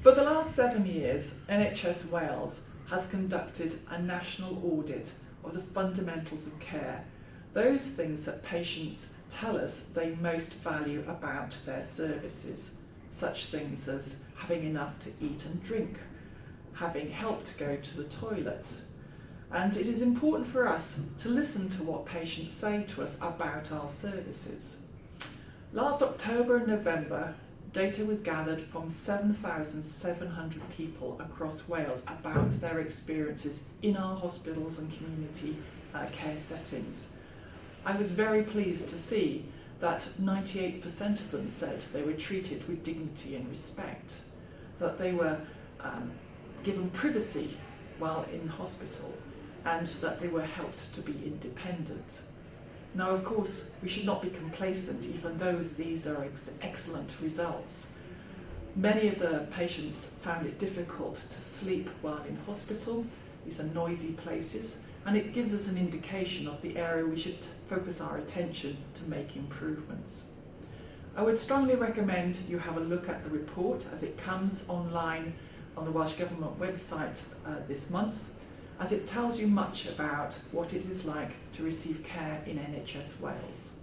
For the last seven years, NHS Wales has conducted a national audit of the fundamentals of care, those things that patients tell us they most value about their services, such things as having enough to eat and drink, having help to go to the toilet. And it is important for us to listen to what patients say to us about our services. Last October and November, data was gathered from 7,700 people across Wales about their experiences in our hospitals and community uh, care settings. I was very pleased to see that 98% of them said they were treated with dignity and respect, that they were um, given privacy while in hospital, and that they were helped to be independent. Now, of course, we should not be complacent, even though these are ex excellent results. Many of the patients found it difficult to sleep while in hospital. These are noisy places, and it gives us an indication of the area we should focus our attention to make improvements. I would strongly recommend you have a look at the report as it comes online on the Welsh Government website uh, this month as it tells you much about what it is like to receive care in NHS Wales.